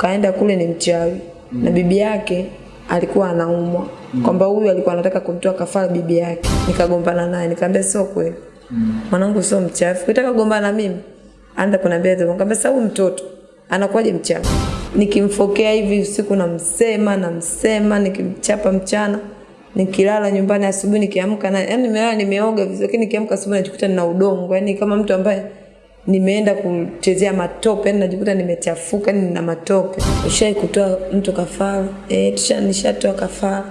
kaenda kule ni mchawi mm. na bibi yake alikuwa anaumwa mm. kwamba huyu alikuwa anataka kumtoa kafara bibi yake. Nikagombana naye nikamwambia sio kweli mm. mwanangu sio mchawi. Ukitaka kugombana na mimi anza kuniambia hivyo. Nikamwambia sasa huyu mtoto anakuwaje mchawi? Nikimfokea hivi usiku namsema namsema, nikimchapa mchana nikilala nyumbani asubuhi nikiamka na yani nimelala nimeoga vizuri lakini nikiamka asubuhi najikuta nina udongo yani kama mtu ambaye nimeenda kuchezea matope yani najikuta nimechafuka yani nina matope. Ushai kutoa mtu kafara eh tusha nishatoa kafara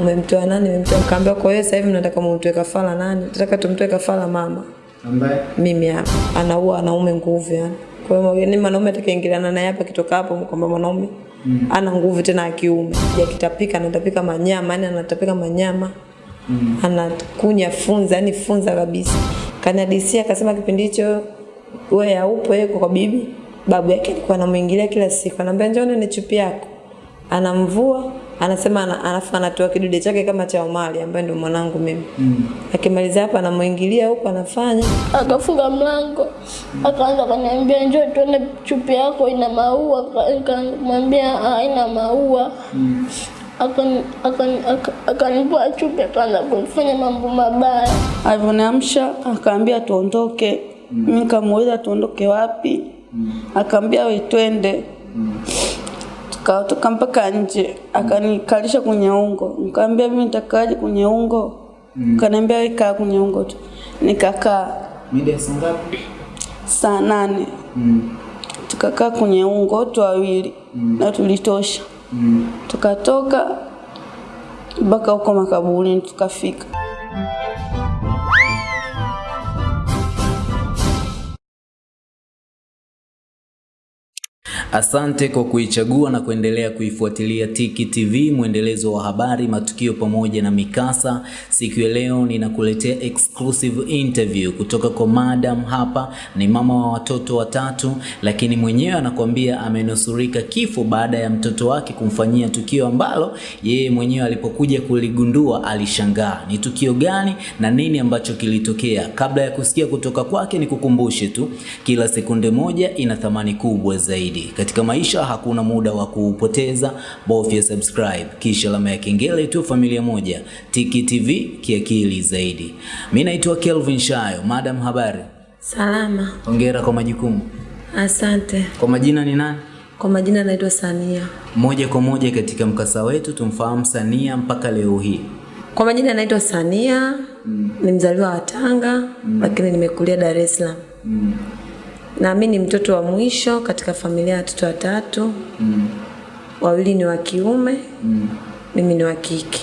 umemtoa nani? Umemtoa kaambia kwa hiyo sasa hivi mnataka mumtoe kafara nani? Nataka tumtoe kafara mama. Ambaye? Mimi hapa. Anaua wanaume nguvu yani kwa hiyo ni mwanaume atakayeingiliana naye hapa kitoka hapo kwamba mwanaume mm. ana nguvu tena ya kiume. Ya kitapika anatapika manyama yani anatapika manyama. Mm. anakunya funza yani funza kabisa. Kanadisia akasema kipindi hicho wewe haupo yeye kwa bibi babu yake alikuwa anamuingilia kila siku anamwambia njoo ni chupi yako. Anamvua anasema ana, alafu anatoa kidude chake kama cha Omari ambaye ndio mwanangu mimi. Mm. akimaliza hapa anamuingilia huko anafanya. Akafunga mlango akaanza kaniambia njoo tuone chupi yako ina maua. Akamwambia haina maua. Mm. akani- aka- akanivua chupi akaanza kunifanya mambo mabaya. Alivyoniamsha akaambia tuondoke mimi nikamuuliza tuondoke wapi? Mm. akaambia we twende. Tukatoka mpaka nje. Akanikalisha kwenye ungo. Nikamwambia mimi nitakaaje kwenye ungo? Kaniambia we kaa kwenye ungo tu. Nikakaa. Mida saa ngapi? Saa nane. Mm. tukakaa kwenye ungo tu wawili. Mm. na tulitosha. Mm. tukatoka mpaka huko makaburini tukafika Asante kwa kuichagua na kuendelea kuifuatilia Tiki TV, mwendelezo wa habari, matukio pamoja na mikasa. Siku ya leo ninakuletea exclusive interview kutoka kwa madam. Hapa ni mama wa watoto watatu, lakini mwenyewe anakuambia amenusurika kifo baada ya mtoto wake kumfanyia tukio ambalo yeye mwenyewe alipokuja kuligundua alishangaa. Ni tukio gani na nini ambacho kilitokea? Kabla ya kusikia kutoka kwake, nikukumbushe tu, kila sekunde moja ina thamani kubwa zaidi. Katika maisha hakuna muda wa kuupoteza, bofya subscribe kisha alama ya kengele tu. Familia moja, Tiki TV, kiakili zaidi. Mimi naitwa Kelvin Shayo. Madam, habari? salama Hongera kwa majukumu. asante Kwa majina ni nani? kwa majina naitwa Sania Moja kwa moja katika mkasa wetu tumfahamu Sania mpaka leo hii. kwa majina naitwa Sania mm. ni mzaliwa wa Tanga mm. lakini nimekulia Dar es Salaam Mm. Na mimi ni mtoto wa mwisho katika familia ya watoto watatu. Mm. wawili ni wa kiume Mm. mimi ni wa kike.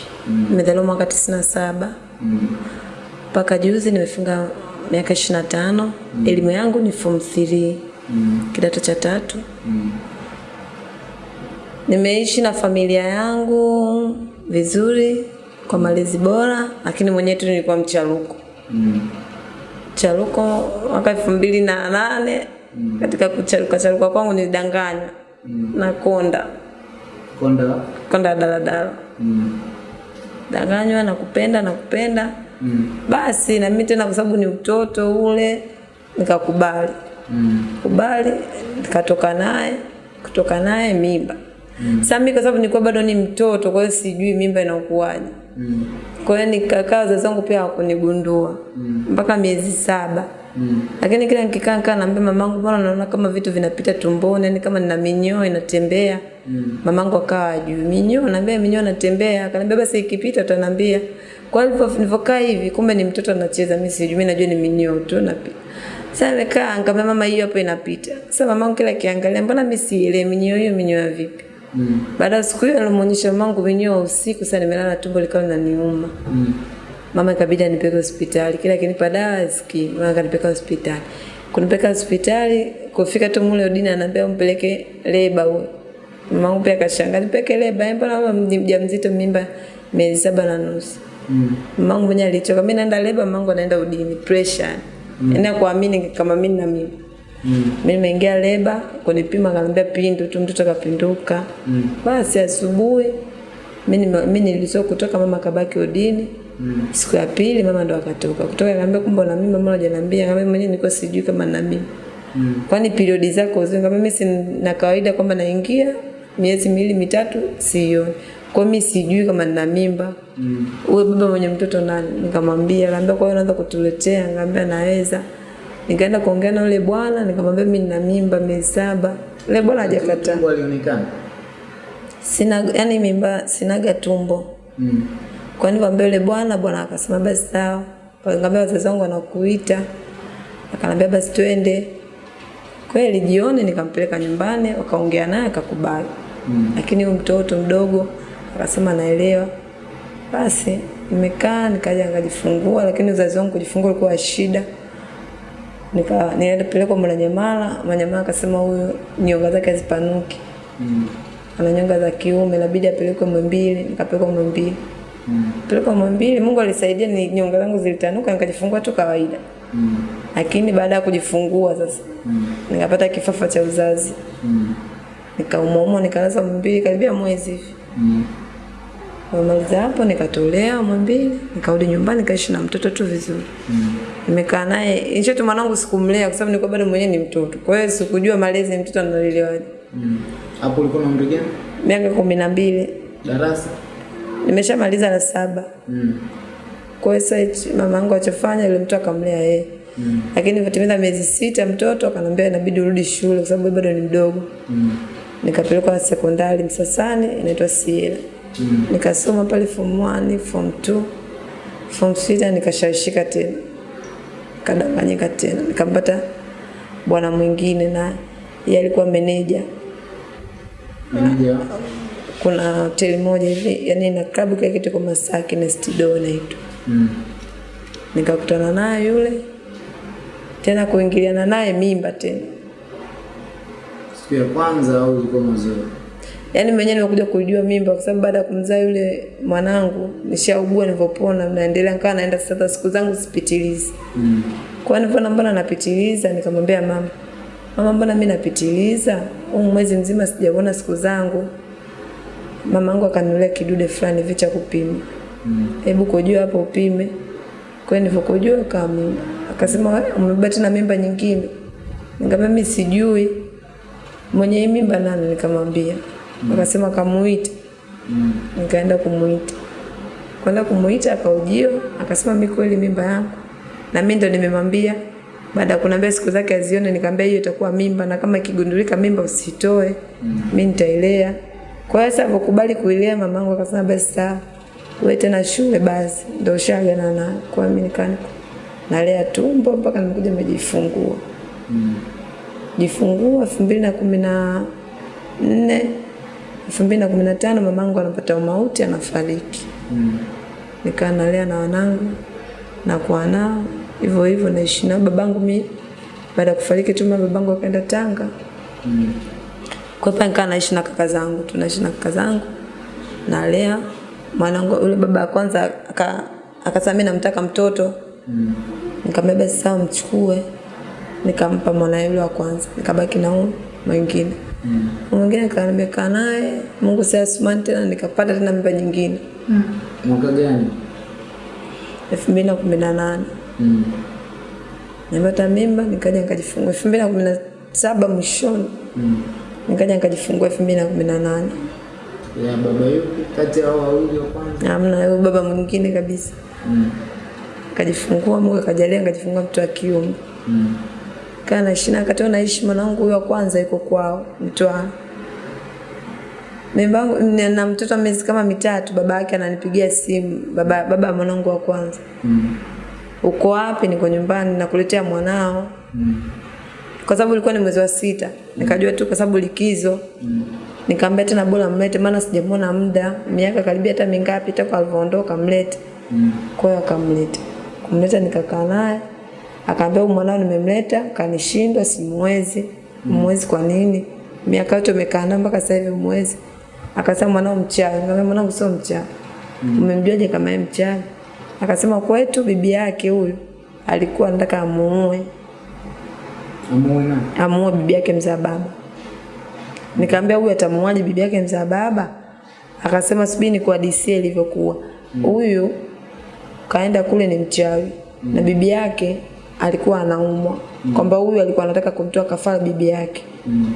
Nimezaliwa mwaka tisini na saba. Mpaka juzi nimefunga miaka ishirini na tano. Elimu yangu ni form 3 mm. kidato cha tatu. Mm. nimeishi na familia yangu vizuri kwa malezi bora lakini mwenyewe tu nilikuwa mcharuko charuko mwaka elfu mbili na nane. Katika kucharuka charuka kwangu nilidanganywa na konda. Konda? Konda daladala. Mm. danganywa na kupenda na kupenda Mm. basi na mimi tena kwa sababu ni utoto ule nikakubali. Mm. kubali nikatoka naye kutoka naye mimba. Mm. sasa mimi kwa sababu nilikuwa bado ni mtoto kwa hiyo sijui mimba inakuwaje Mm. kwa hiyo nikakaa wazazi wangu pia hawakunigundua. Mpaka miezi saba. Mm. lakini kila nikikaa nikaa naambia mamangu mbona naona kama vitu vinapita tumboni yani kama nina minyoo inatembea. Mm. mamangu akawa ajui minyoo? Naambia minyoo inatembea. Akaniambia basi ikipita utaniambia. Kwa hivyo nilivyokaa hivi kumbe ni mtoto anacheza. Mimi sijui mimi najua ni minyoo tu napita. Sasa nikaa nikamwambia mama hiyo hapo inapita. Sasa mamangu kila kiangalia mbona mimi sielewi minyoo hiyo minyoo vipi Mm. baada ya siku hiyo mangu mamangu wa usiku sasa nimelala tumbo likawa linaniuma Mm. mama ikabidi anipeke hospitali kila akinipa dawa asikii mama akanipeka hospitali kunipeka hospitali kufika tu mule Odina anambia umpeleke leba huyo mamangu pia akashangaa nipeke leba eh, mbona mama mjamzito mimba miezi saba na nusu Mm. mamangu mwenyewe alichoka mimi naenda leba mamangu anaenda udini pressure mm. enda kuamini kama mimi na mimi Mm. mimi nimeingia leba kunipima akaniambia pindu tu mtoto akapinduka Mm. basi asubuhi mimi mimi nilizo kutoka mama kabaki udini Mm. siku ya pili mama ndo akatoka kutoka akaambia kumbe na mimi mama hajaniambia kama mwenyewe niko sijui kama na mimi Mm. kwani periodi zako zinga mimi sina kawaida kwamba naingia miezi miwili mitatu sio. kwa mimi sijui kama nina mimba Mm. uwe baba mwenye mtoto nani nikamwambia akaambia kwa hiyo unaanza kutuletea ngambia naweza nikaenda kuongea na yule bwana nikamwambia mimi nina mimba miezi saba yule bwana hajakataa. Tumbo alionekana. sina yani mimba sinaga tumbo. Mm. kwa nini mwambie yule bwana? Bwana akasema basi sawa. Akaniambia wazazi wangu wanakuita. Akanambia basi twende. Kweli jioni nikampeleka nyumbani wakaongea naye akakubali. Mm. lakini huyo mtoto mdogo akasema naelewa. Basi nimekaa nikaja nikajifungua lakini uzazi wangu kujifungua ulikuwa shida nika nienda pelekwa Mwananyamala Mwananyamala akasema huyu nyonga zake hazipanuki Mm. ana nyonga za kiume inabidi apelekwe Mwimbili nikapelekwa Mwembili Mm. pelekwa Mwimbili Mungu alisaidia ni nyonga zangu zilitanuka nikajifungua tu kawaida Mm. lakini baada ya kujifungua sasa Mm. nikapata kifafa cha uzazi Mm. nikaumwaumwa nikalazwa Mwimbili karibia mwezi hivi Mm. Kumaliza hapo nikatolea Mwimbili, nikarudi nyumbani nikaishi na mtoto tu vizuri. Mm. Nimekaa naye, tu mwanangu sikumlea kwa sababu nilikuwa bado mwenyewe ni mtoto. Kwa hiyo sikujua malezi ya mtoto analelewaje. Mm. Hapo ulikuwa na umri gani? Miaka kumi na mbili Darasa? nimeshamaliza la saba. Mm. Kwa hiyo sasa mama yangu alichofanya yule mtu akamlea yeye. Mm. Lakini nilipotimiza miezi sita mtoto akanambia inabidi urudi shule kwa sababu bado ni mdogo. Mm. Nikapelekwa sekondari Msasani inaitwa Siela. Mm. Nikasoma pale form 1, form 2, form 6 nikashawishika tena. Kadanganyika tena. Nikampata bwana mwingine na yeye alikuwa meneja. Meneja. Kuna hoteli moja hivi, yani na klabu kile kitu kwa Masaki na Stido inaitwa. Mm. Nikakutana naye yule tena kuingiliana naye mimba tena. Siku ya kwanza au ilikuwa mazoea? Yaani mwenyewe nimekuja kujua mimba kwa sababu baada ya kumzaa yule mwanangu nishaugua nilipopona naendelea nikawa naenda sasa siku zangu sipitilizi. Mm. Kwa hiyo nilivyoona mbona napitiliza nikamwambia mama, mama mbona mimi napitiliza? Huu mwezi mzima sijaona siku zangu. Mama yangu akanunulia kidude fulani hivi cha kupima. Mm. Hebu kujua hapo upime. Kwa hiyo nilipokujua kama akasema "Wewe, umebeba tena mimba nyingine. Nikamwambia mimi sijui. Mwenye mimba nani nikamwambia. Akasema kamuite. Mm. Nikaenda kumuita. Kwenda kumuita akaujio, akasema mimi kweli mimba yangu. Na mimi ndo nimemwambia baada ya kuniambia siku zake azione nikamwambia hiyo itakuwa mimba na kama ikigundulika mimba usitoe. Mimi nitailea. Kwa hiyo sasa alipokubali kuilea mamangu akasema basi sawa. Wewe tena shule basi ndio ushaagana na kwa mimi nikani nalea tumbo mpaka nimekuja nimejifungua. Mm. Jifungua elfu mbili na kumi na nne elfu mbili na kumi na tano mamangu anapata umauti anafariki. Mm. Nikaa nalea na wanangu na kwa nao hivyo hivyo naishi nao babangu mi baada ya kufariki tu mama babangu akaenda Tanga. Mm. Kwa pale nikaa naishi na kaka zangu, tunaishi na kaka zangu. Nalea mwanangu yule baba wa kwanza aka akasema mimi namtaka mtoto. Mm. Nikamwambia sasa sawa mchukue. Nikampa mwana yule wa kwanza. Nikabaki na huyu mwingine. Mm. Mwingine nikaniambia kaa naye, Mungu si asumani tena nikapata tena mimba nyingine. Mwaka gani? 2018. Mm. Nimepata mimba nikaja nikajifungua 2017 mwishoni. Mm. Nikaja nikajifungua 2018. Ya baba yupi kati ya wawili wa kwanza? Hamna huyo baba mwingine kabisa. Mm. kajifungua, Mungu akajalia nikajifungua mtoto wa kiume. Mm. Kaa na wakati huo naishi mwanangu huyo wa kwanza yuko kwao Mtwara. Mimbangu na mtoto wa miezi kama mitatu baba yake ananipigia simu baba baba wa mwanangu wa kwanza. Mm. Uko wapi? Niko nyumbani nakuletea mwanao. Mm. Kwa sababu ilikuwa ni mwezi wa sita. Nikajua tu kwa sababu likizo. Mm. Nikamwambia tena bora mlete maana sijamwona muda, miaka karibia hata mingapi toka alivyoondoka mlete. Mm. Kwa hiyo akamleta. Kumleta nikakaa naye. Akaambia mwanao nimemleta, kanishindwa simwezi. Mwezi kwa nini? Miaka yote umekaa naye mpaka sasa hivi mwezi. Akasema mwanao mchawi. Nikamwambia mwanangu sio mchawi. Umemjuaje kama yeye mchawi? Akasema kwetu bibi yake huyu alikuwa anataka amuue, Amuue nani? amuue bibi yake mzaa baba. Nikamwambia huyu atamuaje bibi yake mzaa baba? Akasema subiri ni kwa DC ilivyokuwa. Huyu kaenda kule ni mchawi na bibi yake alikuwa anaumwa mm. kwamba huyu alikuwa anataka kumtoa kafara bibi yake mm.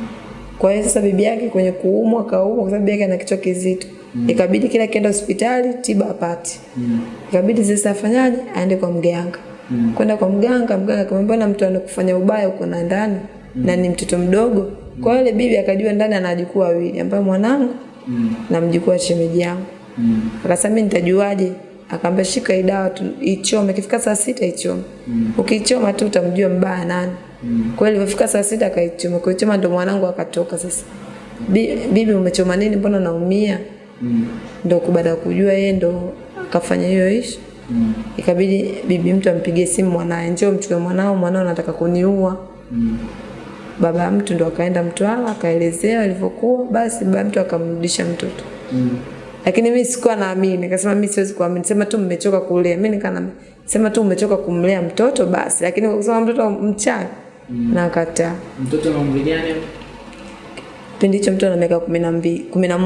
kwa hiyo sasa bibi yake kwenye kuumwa kaumwa kwa sababu bibi yake ana kichwa kizito mm. ikabidi kila kienda hospitali tiba apate mm. ikabidi sasa afanyaje aende kwa mganga mm. kwenda kwa mganga mganga akamwambia na mtu anakufanya ubaya uko na ndani mm. na ni mtoto mdogo mm. kwa hiyo bibi akajua ndani ana wajukuu wawili ambaye mwanangu mm. na mjukuu wa shemeji yangu akasema mimi nitajuaje akaambia shika hii dawa tu ichome. Ikifika saa sita ichome. Mm. ukiichoma tu utamjua mbaya nani. Kwa hiyo ilipofika saa sita akaichoma. Kuichoma ndo mwanangu akatoka sasa. Bi- bibi umechoma nini? Mbona naumia? Ndo baada ya kujua yeye ndo akafanya hiyo ishi. Ikabidi bibi mtu ampigie simu mwanae njoo mchukue mwanao mwanao anataka kuniua. Mm. baba mtu ndo akaenda Mtwara akaelezea ilivyokuwa, basi baba mtu akamrudisha mtoto lakini mimi sikuwa naamini, nikasema mimi siwezi kuamini, sema tu mmechoka kulea. Mimi nikana sema tu mmechoka kumlea mtoto basi, lakini kusema mtoto mchanga na kata Mtoto na umri gani? Kipindi hicho mtoto ana miaka kumi na mbili kumi na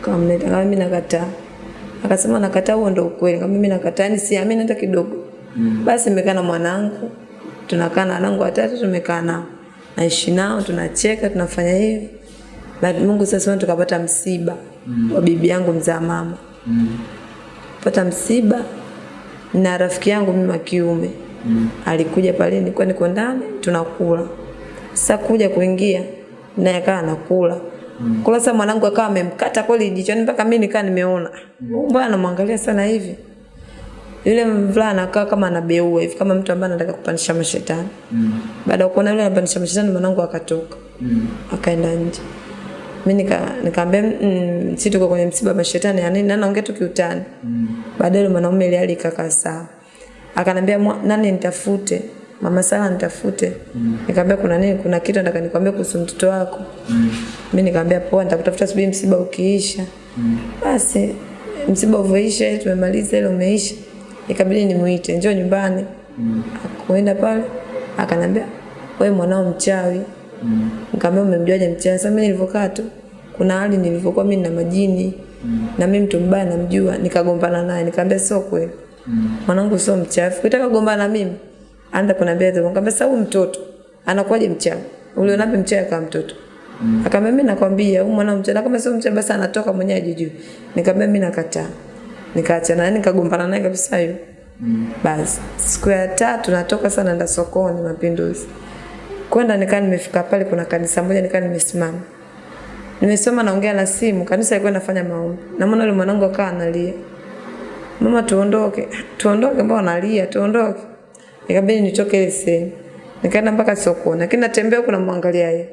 kama mimi nakataa. Akasema nakataa, huo ndio ukweli. Kama mimi nakataa, yani siamini hata kidogo. Mm. Basi nimekaa na mwanangu, tunakaa na wanangu watatu, tumekaa nao, naishi nao, tunacheka, tunafanya hivi. Mungu sasa tukapata msiba wa bibi yangu mzaa mama mm. pata msiba na rafiki yangu mimi wa kiume alikuja pale, nilikuwa niko ndani tunakula. Sasa kuja kuingia naye akawa anakula mm. kula. Sasa mwanangu akawa amemkata kweli jichoni mpaka mimi nikaa nimeona mm. mbona anamwangalia sana hivi. Yule mvulana akawa kama anabeua hivi kama mtu ambaye anataka kupandisha mashetani. mm. Baada ya kuona yule anapandisha mashetani, mwanangu akatoka mm. akaenda nje. Mimi nika nikamwambia mm, si tuko kwenye msiba wa mashetani yani nani Na naongea tu kiutani. Baadaye yule mwanaume ile hali ikakaa sawa. Akanambia "Mwa- nani nitafute? Mama Sala nitafute. mm. Nikamwambia kuna nini? Kuna kitu nataka nikwambie kuhusu mtoto wako. Mimi nikamwambia poa, nitakutafuta subiri msiba ukiisha. mm. Basi msiba uvoisha tumemaliza ile umeisha. Ikabidi nimuite, njoo nyumbani. mm. Akaenda pale, akanambia wewe mwanao mchawi. Nikamwambia umemjuaje mchana? Sasa mimi nilivyokaa tu kuna hali nilivyokuwa mimi na majini na mimi mtu mbaya namjua, nikagombana naye, nikamwambia sio kweli. Mwanangu sio mchafu. Ukitaka kugombana na mimi, anza kuniambia hivyo. Nikamwambia sasa huyu mtoto anakuwaje mchafu? Uliona wapi mchafu kama mtoto? Akamwambia mimi nakwambia huyu mwanangu mchana na kama sio mchafu basi anatoka mwenyewe ajijue. Nikamwambia mimi nakataa. Nikaachana naye nikagombana naye kabisa hiyo. Basi siku ya tatu natoka sana naenda sokoni Mapinduzi. Kwenda nikaa nimefika pale kuna kanisa moja nikaa nimesimama. Nimesoma naongea na simu, kanisa ilikuwa inafanya maombi. Na mwana yule mwanangu akawa analia. Mama tuondoke. Tuondoke mbona analia? Tuondoke. Ikabidi nitoke ile sehemu. Nikaenda mpaka sokoni. Lakini natembea kuna mwangalia yeye.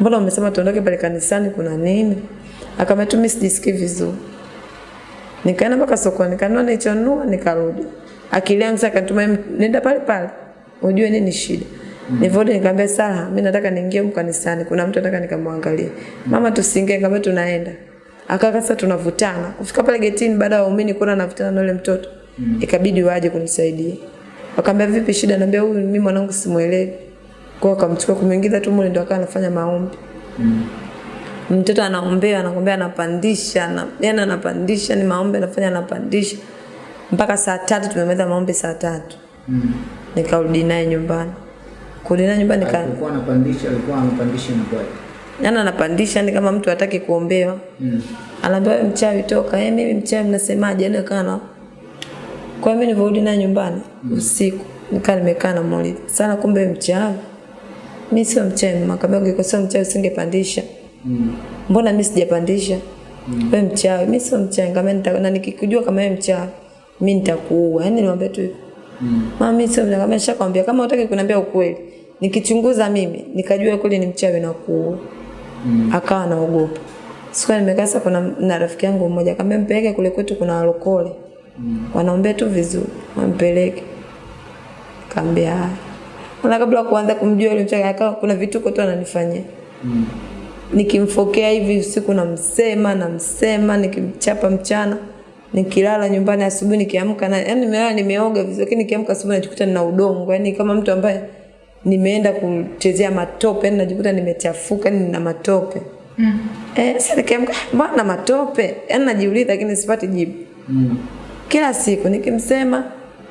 Mbona umesema tuondoke pale kanisani kuna nini? Akamwambia tu mimi sijisikii vizuri. Nikaenda mpaka sokoni, nikanunua nilichonunua nikarudi. Akili yangu sasa kanituma nenda pale pale. Ujue nini shida. Nilivyorudi nikamwambia Sara, mimi nataka niingie mkanisani, kanisani. Kuna mtu nataka nikamwangalie. Mama tusiingie, nikamwambia tunaenda. Akaka sasa tunavutana. Kufika pale getini baada ya waumini kuona navutana na yule mtoto. Ikabidi waje kunisaidia. Wakamwambia vipi shida? Naambia huyu mimi mwanangu simuelewi. Kwa akamchukua kumuingiza tu mule ndo akawa anafanya maombi. Mtoto anaombea, anakuambia anapandisha, na yani anapandisha, ni maombi anafanya anapandisha. Mpaka saa tatu tumemaliza maombi saa tatu. Nikarudi naye nyumbani. Kurudi naye nyumbani nika Alikuwa anapandisha, alikuwa anapandisha na kwa. yani anapandisha ni kama mtu hataki kuombewa. Anaambia wewe mchawi toka. Eh, mimi mchawi mnasemaje? Yani kana na kwa mimi nilivyorudi na nyumbani usiku nikaa nimekaa na muuliza sana, kumbe mchawi? Mimi sio mchawi. Mama akamwambia ungekuwa sio mchawi usingepandisha. Mbona mimi sijapandisha? Wewe mchawi. Mimi sio mchawi. Kama nita na nikikujua kama wewe mchawi, mimi nitakuua. Yani niwaambia tu hivyo. Mama Mami sio. Kama nishakwambia kama hutaki kuniambia ukweli, nikichunguza mimi nikajua kweli ni mchawi na kuua. Akawa anaogopa. Siku nimekaa sasa kuna na rafiki yangu mmoja akamwambia mpeleke kule kwetu kuna walokole. Wanaombea tu vizuri. Wampeleke. Kaambia. Na kabla kuanza kumjua yule mchawi akawa kuna vituko tu ananifanyia. Mm. Nikimfokea hivi usiku namsema namsema nikimchapa mchana nikilala nyumbani asubuhi nikiamka na yani nimelala nimeoga vizuri lakini nikiamka asubuhi najikuta nina udongo yani kama mtu ambaye nimeenda kuchezea matope yani najikuta nimechafuka yani nina matope. Mm. Eh, sasa nikiamka mbona matope? Yani najiuliza lakini sipati jibu. mm. Kila siku nikimsema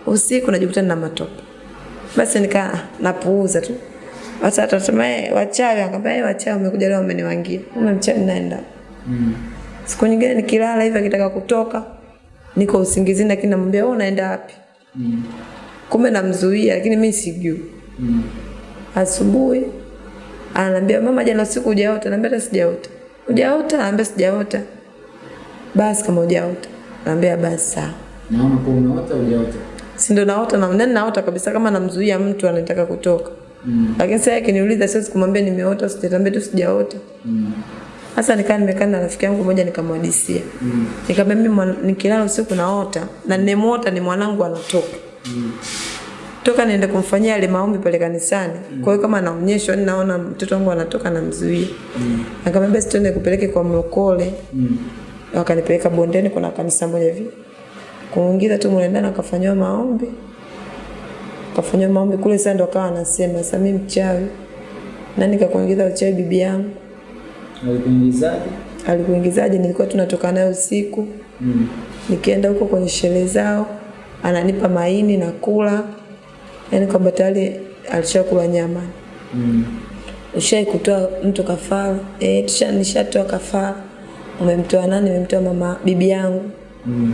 usiku najikuta nina matope. Basi nika napuuza tu. Sasa atasema eh, wachawi, akamwambia eh, wachawi wamekuja leo wameniwangia. Mimi mchawi naenda. Siku nyingine nikilala hivi akitaka kutoka niko usingizini lakini namwambia wewe unaenda wapi? mm. Kumbe namzuia lakini mimi sijui. mm. Asubuhi ananiambia mama, jana usiku hujaota? Naambia hata sijaota. Hujaota? Naambia sijaota. Basi kama hujaota. Naambia basi sawa. Naona kwa unaota hujaota. Si ndo naota na nani naota kabisa kama namzuia mtu anataka kutoka. Mm. Lakini sasa akiniuliza siwezi kumwambia nimeota, sijatambia tu sijaota. Mm. Sasa nikaa nimekaa na rafiki yangu mmoja nikamwadisia. Mm. Nikamwambia mimi nikilala usiku naota na nimeota ni mwanangu anatoka. Mm. Toka niende kumfanyia ile maombi pale kanisani. Mm. Kwa hiyo kama anaonyeshwa ninaona naona mtoto wangu anatoka namzuia. Nikamwambia basi twende kupeleke kwa mlokole. Mm. Wakanipeleka bondeni kuna kanisa moja hivi. Kuingiza tu mule na akafanywa maombi. Akafanywa maombi kule sasa ndo akawa anasema sasa mimi mchawi. Nani kakuingiza uchawi bibi yangu? Alikuingizaje? Alikuingizaje? Nilikuwa tunatoka naye usiku. Mm. Nikienda huko kwenye sherehe zao, ananipa maini na kula. Yaani kwamba tayari alishakula nyama. Mm. Ushai kutoa mtu kafara? Eh, tusha nishatoa kafara. Umemtoa nani? Umemtoa mama bibi yangu. Mm.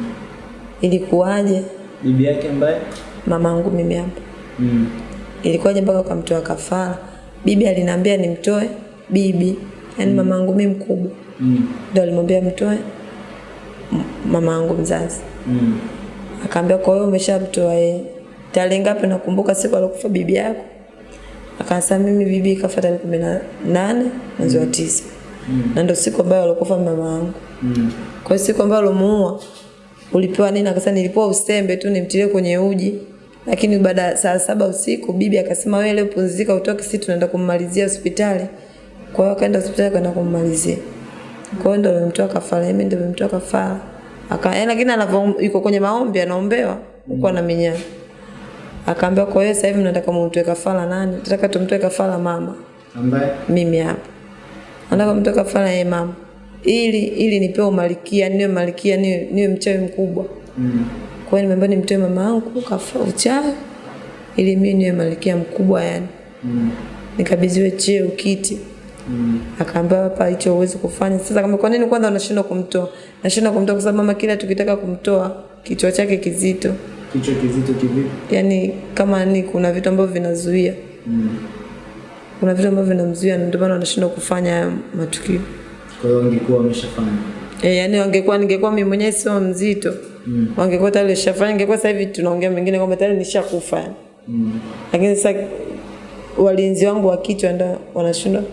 Ilikuwaje? Bibi yake ambaye? Mamangu mimi hapa. Mm. Ilikuwaje mpaka ukamtoa kafara? Bibi aliniambia nimtoe bibi, yaani yangu mimi mkubwa. Mm. Ndio alimwambia mtoe mama yangu mzazi. Mm. Akaambia kwa hiyo umeshamtoa yeye. Tarehe ngapi nakumbuka siku alikufa bibi yako? Akasema mimi bibi kafa tarehe kumi na nane mwezi wa tisa. Na ndio siku ambayo alikufa mama yangu. Mm. Kwa hiyo siku ambayo alomuua ulipewa nini? Akasema nilipewa usembe tu nimtilie kwenye uji. Lakini baada saa saba usiku bibi akasema wewe leo pumzika utoke, sisi tunaenda kummalizia hospitali. Kwa hiyo akaenda hospitali kwenda kummalizia. Kwa hiyo ndio nimemtoa kafara, mimi ndio nimemtoa kafara. Aka yaani lakini anavyo yuko kwenye maombi anaombewa huko ana minyana. Akaambia kwa hiyo sasa hivi nataka mumtoe kafara nani? Nataka tumtoe kafara mama Ambaye? mimi hapa. Nataka mtoe kafara yeye mama. Ili ili nipewe umalikia, niwe malikia, niwe, niwe mchawi mkubwa. Mm. Kwa hiyo nimeambia nimtoe mama yangu kafara uchawi ili mimi niwe malikia mkubwa yani. Mm. Nikabidhiwe cheo kiti. Mm. Akaambia hapa hicho uwezi kufanya. Sasa kama kwa nini kwanza unashindwa kumtoa? Nashindwa kumtoa kwa sababu mama kila tukitaka kumtoa kichwa chake kizito. Kichwa kizito kivipi? Yaani kama ni kuna vitu ambavyo vinazuia. Mm. Kuna vitu ambavyo vinamzuia ndio maana anashindwa kufanya matukio. Kwa hiyo ungekuwa umeshafanya. Eh, yani wangekuwa ningekuwa mimi mwenyewe sio mzito. Mm. Wangekuwa tayari shafanya ingekuwa sasa hivi tunaongea mengine kwamba tayari nishakufa. Mm. Lakini sasa walinzi wangu wa kichwa ndio wanashindwa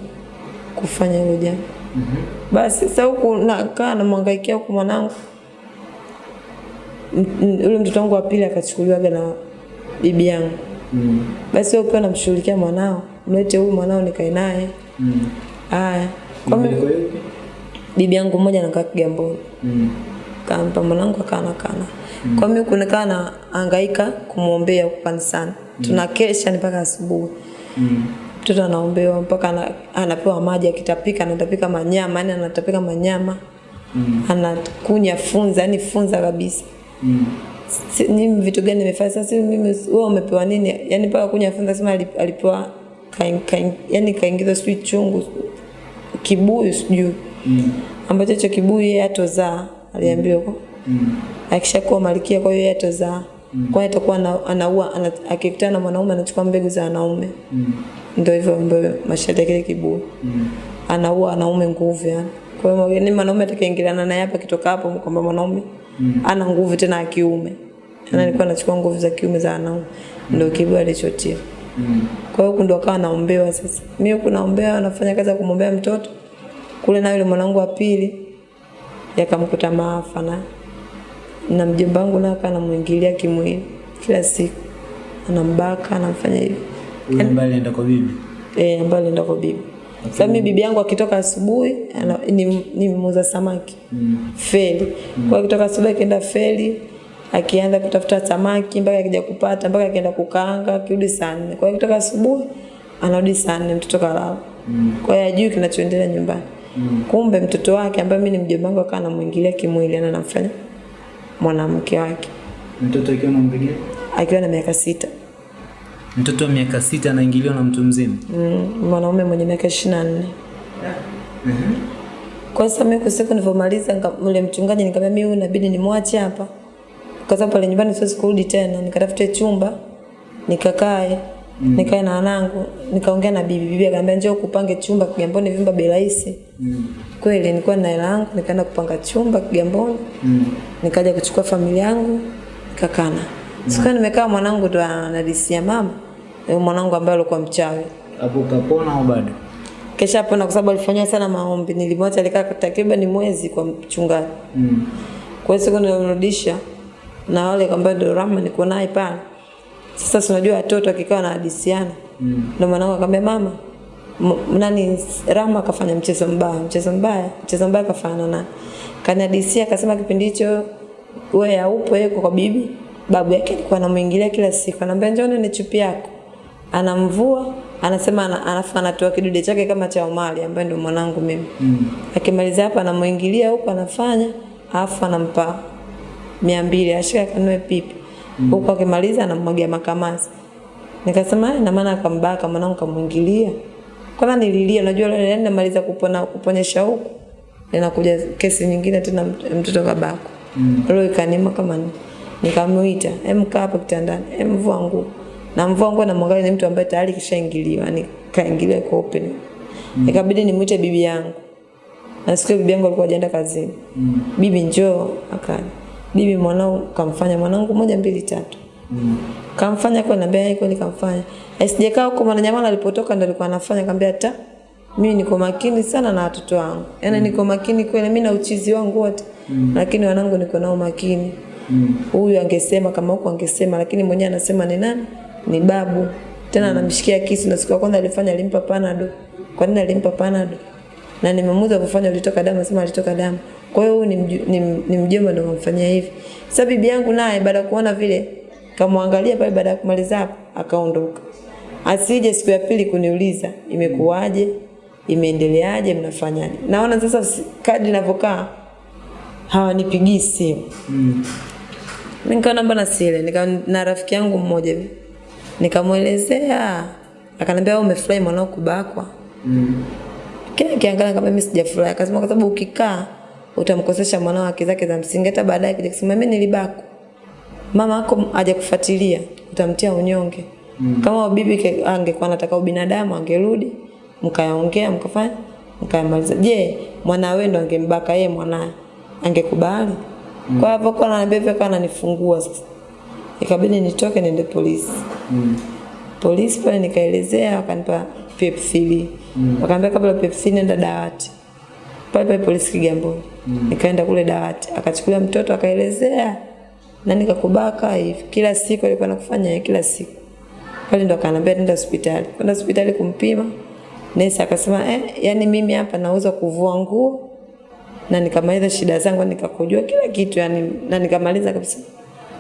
kufanya hilo jambo. mm -hmm. Basi sasa huku nakaa namwangaikia huku mwanangu. ule mtoto wangu wa pili akachukuliwaga na bibi yangu. Mm. Basi wewe ukiwa namshughulikia mwanao, mlete huyu mwanao nikae naye. Mm. Haya. Bibi yangu mmoja anakaa Kigamboni. Mm. kampa mwanangu akana kana. Kwa mimi kunakaa na hangaika kumwombea huko kanisani. Tunakesha ni mpaka asubuhi. Mm. Mtoto anaombewa mpaka ana, anapewa maji akitapika anatapika manyama, yani anatapika manyama. Mm. Anakunya funza, yani funza kabisa. Mm. Si- Mimi vitu gani nimefanya sasa mimi wewe umepewa nini? Yani mpaka kunya funza sema alipewa kain, kain, yani kaingiza sijui chungu kibuyu sijui Mm. ambacho hicho kibuyu yeye atozaa aliambiwa huko Mm. akishakuwa malkia kwa hiyo yeye atozaa kwa hiyo atakuwa anaua ana, akikutana na mwanaume anachukua mbegu za wanaume Mm. Ndio hivyo ambayo mashati yake kibu. Mm. anaua wanaume nguvu yani kwa hiyo ni mwanaume atakayeingiliana naye hapa kitoka hapo kwamba mwanaume ana nguvu tena ya kiume na alikuwa anachukua nguvu za kiume za wanaume ndio kibu alichotia Mm. kwa hiyo ndo akawa naombewa sasa. Mimi huko naombewa nafanya kazi ya kumwombea mtoto. Kule na yule mwanangu wa pili yakamkuta maafa na na mjomba wangu naye akawa anamuingilia kimwili kila siku. Anambaka, anamfanya hivi. Huyu ambaye anaenda kwa bibi. Eh, ambaye anaenda kwa bibi. Sasa mimi bibi yangu akitoka asubuhi ana- ni, ni muuza samaki. Mm. Feli. Mm. Kwa akitoka asubuhi akienda feli akianza kutafuta samaki mpaka akija kupata mpaka akienda kukaanga kirudi saa nne. Kwa hiyo kutoka asubuhi anarudi saa nne mtoto kalala. Kwa hiyo hajui kinachoendelea nyumbani. Mm. Kumbe mtoto wake ambaye mimi ni mjomba wangu akawa anamuingilia kimwili na anamfanya mwanamke wake Mtoto akiwa anampigia? akiwa na miaka sita. Mtoto wa miaka sita anaingiliwa na mtu mzima. mm, mwanaume mwenye miaka ishirini na nne kwa sasa mimi kusiku nilivyomaliza ule yule mchungaji nikamwambia mimi huyu inabidi nimwache hapa kwa sababu pale nyumbani siwezi kurudi tena nikatafute chumba nikakae mm. nikae na wanangu nikaongea na bibi bibi akaniambia njoo kupange chumba Kigamboni vyumba bei rahisi mm. kweli nilikuwa na hela yangu nikaenda kupanga chumba Kigamboni mm. nikaja kuchukua familia yangu nikakana mm. sikuwa nimekaa mwanangu ndo anadisia mama yule mwanangu ambaye alikuwa mchawi Hapo kapona au bado? kesha pona kwa sababu alifanya sana maombi nilimwacha alikaa takriban mwezi kwa mchungaji Mm. kwa hiyo siku nilimrudisha na wale ambao ndio Rama niko naye pale. Sasa tunajua watoto akikaa na hadisiana. Mm. Ndio mwanangu akamwambia mama nani Rama akafanya mchezo mbaya, mchezo mbaya, mchezo mbaya kafanya na kanadisia akasema kipindi hicho wewe haupo yeye kwa bibi babu yake alikuwa anamuingilia kila siku anamwambia njoo ni chupi yako anamvua anasema ana, alafu anatoa kidude chake kama cha Omari ambaye ndio mwanangu mimi. Mm. akimaliza hapa anamuingilia huko anafanya alafu anampa mia mbili ashika kanue pipi. Mm. huko akimaliza anamwagia makamasi. Nikasema "Eh, na maana akambaka mwanangu kamuingilia. Kwanza nililia unajua leo yani namaliza kupona kuponyesha huko ninakuja kesi nyingine tena mtoto babako mm. leo ikanima kama nikamuita hem kaa hapo kitandani hem vua nguo na mvua na mwangalia ni mtu ambaye tayari kishaingiliwa yani kaingiliwa kwa open mm. ikabidi nimuite bibi yangu. Na siku bibi yangu alikuwa hajaenda kazini. Mm. bibi njoo akaja. Bibi mwanao kamfanya mwanangu moja mbili tatu. Mm. kamfanya kwa nambia yeye kweli kamfanya? Asijekaa huko mwananyamala alipotoka ndo alikuwa anafanya kaambia ta mimi niko makini sana na watoto wangu. Yaani niko makini kweli mimi na uchizi wangu wote. Mm. lakini wanangu niko nao makini. Huyu mm. angesema kama huko angesema lakini mwenyewe anasema ni nani ni babu. Tena anamshikia kisu na siku ya kwanza alifanya alimpa panado. Kwa nini alimpa panado? Na nimemuuza kufanya ulitoka damu? Sema alitoka damu. Kwa hiyo huyu ni, ni, ni mjomba ndio amfanyia hivi. Sasa bibi yangu naye baada ya kuona vile kamwangalia pale baada ya kumaliza hapo akaondoka. Asije siku ya pili kuniuliza imekuwaje? Imeendeleaje mnafanyaje? Naona sasa kadi kadri ninavyokaa hawanipigii simu. Mm. nikaona mbona sile nika na rafiki yangu mmoja hivi nikamwelezea. Akaniambia umefurahi mwanao kubakwa. Mm. kile kiangalia kama mimi sijafurahi akasema kwa sababu ukikaa utamkosesha mwanao haki zake za msingi. Hata baadaye kija kusema mimi nilibakwa. Mama yako hajakufuatilia utamtia unyonge. Mm. kama bibi angekuwa anataka ubinadamu angerudi mkayaongea mkafanya mkayamaliza. Je mwana wewe ndo angembaka yeye mwanaye? Angekubali? Mm. kwa hivyo kwa ananiambia kwa ananifungua sasa ikabidi nitoke niende polisi. Mm. polisi pale nikaelezea wakanipa pep3 mm. wakaambia kabla pep3 nenda dawati. Pale pale polisi Kigamboni. Mm. nikaenda kule dawati. Akachukulia mtoto akaelezea. Na nikakubaka hivi. Kila siku alikuwa anakufanya kila siku. Pale ndo akaniambia nenda hospitali. Kwenda hospitali kumpima. Nesi akasema eh, yani mimi hapa nauza kuvua nguo. Na nikamaliza shida zangu nikakujua kila kitu yani na nikamaliza kabisa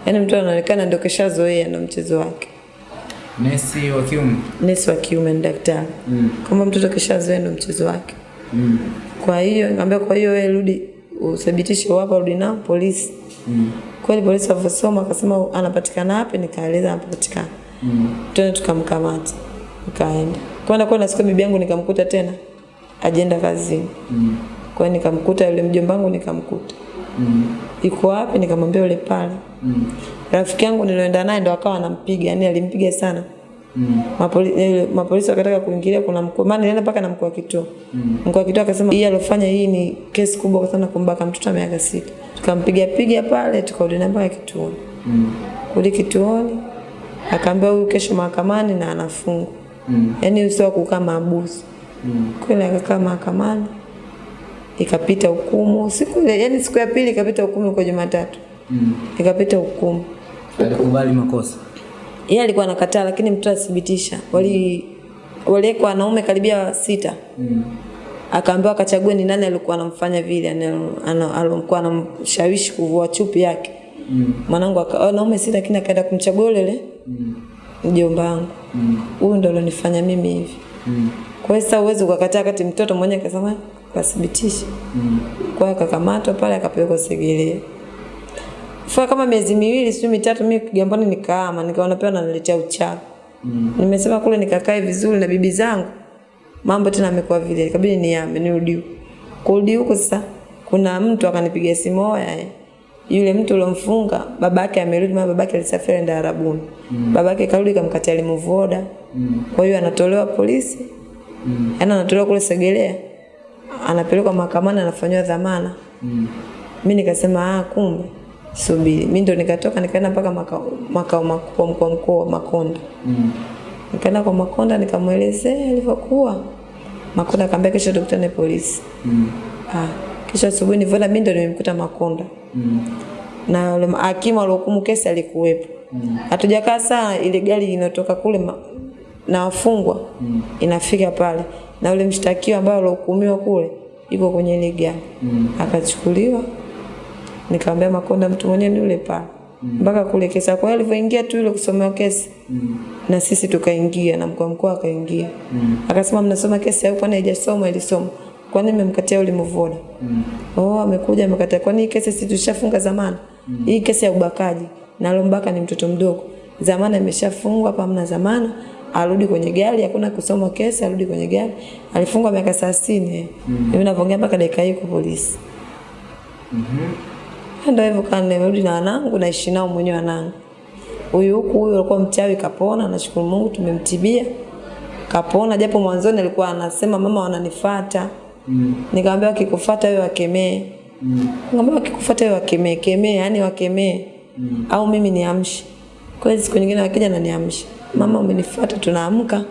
yani mtu anaonekana ndio keshazoea ndo mchezo wake Nesi wa kiume. nesi wa kiume ni daktari Mm. Kama mtoto kishazoea ndo mchezo wake Mm. kwa hiyo nikamwambia kwa hiyo wewe rudi uthibitishe wapo rudi nao polisi Mm. kweli polisi walivyosoma akasema anapatikana wapi nikaeleza anapatikana Mm. tena tukamkamata nikaenda kwenda kwenda siku bibi yangu nikamkuta tena ajenda kazini Mm. kwa hiyo nikamkuta yule mjomba wangu nikamkuta Mm. iko wapi nikamwambia yule pale Mm. rafiki yangu nilioenda naye ndo akawa anampiga yani alimpiga sana Mm. Mapoli, eh, mapolisi wakataka kuingilia kuna mkuu maana nilienda mpaka na mkuu wa kituo mm. mkuu wa kituo akasema hii alofanya hii ni kesi kubwa sana kumbaka mtoto wa miaka sita tukampiga piga pale tukarudi naye mpaka kituoni Mm. kurudi kituoni akaambia huyu kesho mahakamani na anafungwa Mm. yaani usio kukaa mabusu. Mm. kweli akakaa mahakamani ikapita hukumu siku yani siku ya pili ikapita hukumu kwa Jumatatu Mm. ikapita hukumu Alikubali makosa. yeye alikuwa anakataa lakini mtu athibitisha wali waliwekwa wanaume karibia sita Mm. akaambiwa akachague ni nani alikuwa anamfanya vile alikuwa anamshawishi kuvua chupi yake Mm. mwanangu wanaume sita lakini akaenda kumchagua yule Mm. mjomba wangu Mm. huyu ndo alionifanya mimi hivi Mm. kwa hiyo sasa uwezi ukakataa kati mtoto mwenyewe akasema kathibitisha Mm. kwa hiyo akakamatwa pale akapelekwa Segerea Kwa kama miezi miwili sio mitatu mimi Kigamboni nikaama nikaona pia wananiletea uchawi Nimesema kule nikakae vizuri na bibi zangu. Mambo tena amekuwa vile. Ikabidi niame nirudi huko. Kurudi huko sasa kuna mtu akanipigia simu oya. eh, Yule mtu uliomfunga babake amerudi maana babake alisafiri enda Arabuni. Mm. Babake karudi kamkatia limuvoda. Mm. Kwa hiyo anatolewa polisi. Mm. Yaani anatolewa kule Segelea. Anapelekwa mahakamani anafanywa dhamana. mm. mi nikasema ah, kumbe subiri. mi ndo nikatoka nikaenda mpaka makao makao makuu mkoa mkoa Makonda. mm. Nikaenda kwa Makonda nikamwelezea ilivyokuwa. Makonda akaambia kesho tukutane polisi. mm. Ah, kesho asubuhi nivyoenda mimi ndo nimemkuta Makonda. mm. Na yule hakimu aliyohukumu kesi alikuwepo. Hatujakaa sana ile gari inatoka kule ma, na wafungwa mm. inafika pale na yule mshtakiwa ambaye alihukumiwa kule yuko kwenye ile gari. Akachukuliwa nikamwambia Makonda mtu mwenyewe ni yule pale mpaka kule kesa. Kwa hiyo alivyoingia tu ile kusomewa kesi mm. na sisi tukaingia na mkuu mkuu mkoa akaingia akasema, mnasoma kesi au kwani haijasomwa? Ilisomwa. nini mmemkatia yule mvoda? Oh, amekuja amekataa. Kwa hii kesi sisi tushafunga zamani? Hii kesi ya ubakaji na alombaka ni mtoto mdogo, zamana imeshafungwa hapa, hamna zamana. Arudi kwenye gari, hakuna kusoma kesi, arudi kwenye gari. Alifungwa miaka 30. Mimi navyoongea mpaka dakika hii kwa polisi. Ndio hivyo kana nimerudi na wanangu naishi nao mwenyewe wanangu. Huyu huku huyu alikuwa mchawi kapona, nashukuru Mungu tumemtibia. Kapona japo mwanzoni alikuwa anasema mama wananifuata. Mm. Nikamwambia wakikufuata wewe wakemee. Mm. Nikamwambia wakikufuata wewe wakemee, kemee, yani wakemee. Mm. Au mimi niamshe. Kwa hiyo siku nyingine wakija na niamshe. Mama umenifuata tunaamka.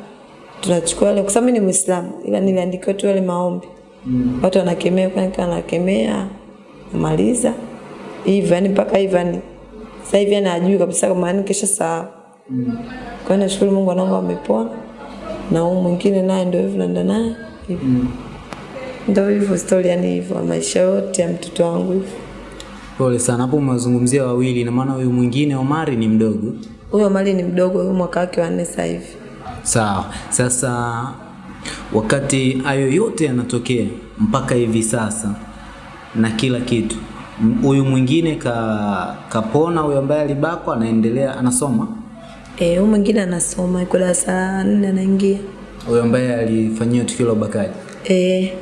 Tunachukua ile kwa sababu mimi ni Muislamu ila niliandikiwa tu yale maombi. Mm. Watu wanakemea kwa nika wanakemea? Namaliza hivyo yani mpaka hivyo yani sasa hivi anajui ajui kabisa kama yani kesha saa mm. kwa hiyo nashukuru Mungu wanangu amepona, na huyu mwingine naye ndio hivyo naenda naye hivyo mm. ndio hivyo story yani hivyo maisha yote ya mtoto wangu hivyo Pole sana. Hapo umewazungumzia wawili, na maana huyu mwingine Omari ni mdogo. huyu omari ni mdogo huyo mwaka wake wa nne sasa hivi Sawa. Sasa wakati hayo yote yanatokea mpaka hivi sasa na kila kitu, huyu mwingine ka, kapona, huyu ambaye alibakwa anaendelea anasoma, eh huyu mwingine anasoma yuko darasa la nne anaingia huyu ambaye alifanyia tukio la ubakaji. eh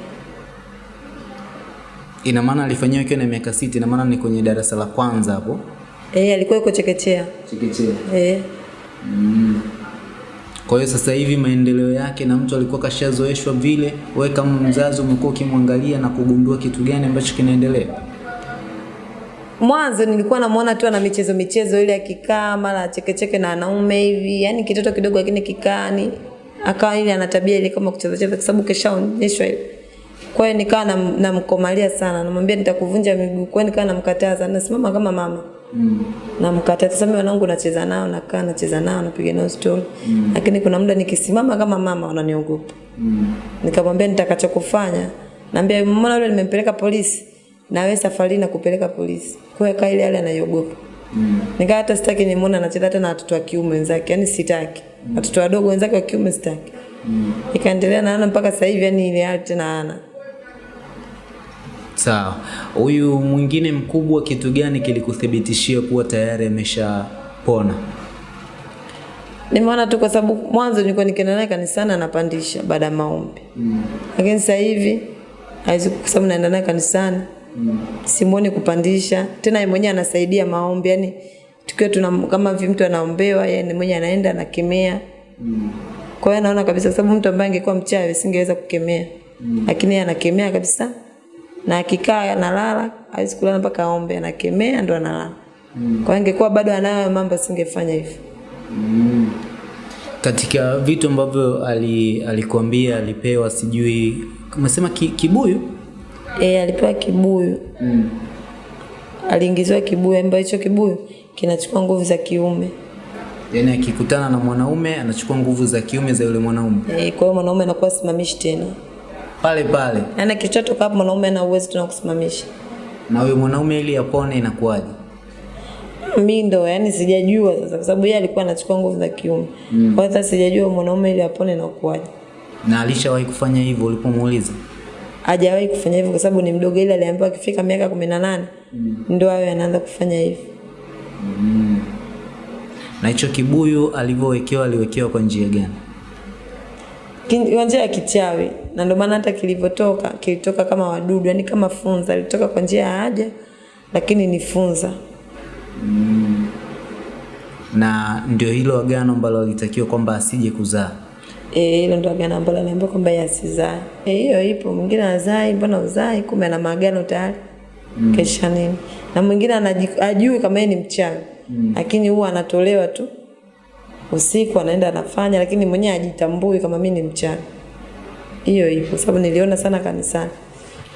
Ina maana alifanyiwa ikiwa na miaka sita, ina maana ni kwenye darasa la kwanza hapo eh alikuwa yuko chekechea chekechea. eh Mm. Kwa hiyo sasa hivi maendeleo yake na mtu alikuwa kashazoeshwa vile, wewe kama mzazi umekuwa ukimwangalia na kugundua kitu gani ambacho kinaendelea? mwanzo nilikuwa namuona tu ana michezo michezo ile akikaa mara chekecheke na wanaume hivi yani kitoto kidogo lakini kikaa ni akawa ile ana tabia ile kama kucheza cheza kwa sababu keshaonyeshwa ile kwa hiyo nikawa nam- namkomalia sana namwambia nitakuvunja miguu kwa hiyo nikawa namkataza nasimama kama mama mm. namkataza sasa mimi wanangu nacheza nao nakaa nacheza nao napiga nao story mm. lakini kuna muda nikisimama kama mama wananiogopa mm. nikamwambia nitakachokufanya naambia mbona yule nimempeleka polisi na wewe safari na kupeleka polisi kwa hiyo kaile yale anayogopa. mm. nikaa hata sitaki nimuone anacheza hata na watoto wa kiume wenzake yani sitaki Watoto mm. wadogo wenzake wa kiume sitaki mm. ikaendelea naana mpaka sasa hivi yani ile hali tena ana Sawa. Huyu mwingine mkubwa, kitu gani kilikuthibitishia kuwa tayari ameshapona? nimeona tu kwa sababu mwanzo nilikuwa nikienda naye kanisani anapandisha baada ya maombi mm. lakini sasa hivi haizi kwa sababu naenda naye kanisani mm. simuoni kupandisha tena yeye mwenyewe anasaidia maombi Yaani tukiwa tuna kama vi mtu anaombewa yeye mwenyewe anaenda anakemea mm. kwa hiyo naona kabisa sababu mtu ambaye angekuwa mchawi singeweza kukemea mm. lakini yeye anakemea kabisa na akikaa analala hawezi kulala mpaka aombe anakemea ndo analala. Mm. kwa hiyo ingekuwa bado anayo mambo asingefanya hivyo. Katika vitu ambavyo ali, alikuambia alipewa, sijui umesema ki, kibuyu? E, alipewa kibuyu. Mm. aliingiziwa kibuyu ambayo hicho kibuyu kinachukua nguvu za kiume. Yaani akikutana na mwanaume anachukua nguvu za kiume za yule mwanaume. E, kwa hiyo mwanaume anakuwa simamishi tena pale pale, yaani akichotoka hapo mwanaume ana uwezo tena kusimamisha na huyo mwanaume ili apone inakuwaje? Mimi ndo yani sijajua sasa kwa sababu yeye alikuwa anachukua nguvu za kiume mm. kwa hiyo sasa sijajua mwanaume ili apone na kuwaje Na alishawahi kufanya hivyo ulipomuuliza? hajawahi kufanya hivyo kwa sababu ni mdogo ile aliambiwa akifika miaka kumi na nane mm. ndo awe anaanza kufanya hivyo Na hicho kibuyu alivyowekewa aliwekewa kwa njia gani? Kwa njia ya kichawi, na ndio maana hata kilivyotoka kilitoka kama wadudu, yani kama funza, ilitoka kwa njia ya haja, lakini ni funza. Mm. Na ndio hilo agano ambalo alitakiwa kwamba asije kuzaa. Eh, hilo ndio agano ambalo aliambiwa kwamba yasizae. asizae. Eh, hiyo ipo. Mwingine azai, mbona uzai? Kumbe ana maagano tayari. Mm. Kesha nini? Na mwingine anaji- ajui kama yeye ni mchawi. Lakini huwa anatolewa tu usiku anaenda anafanya, lakini mwenyewe ajitambui kama mimi ni mchawi. Hiyo ipo, sababu niliona sana kanisani.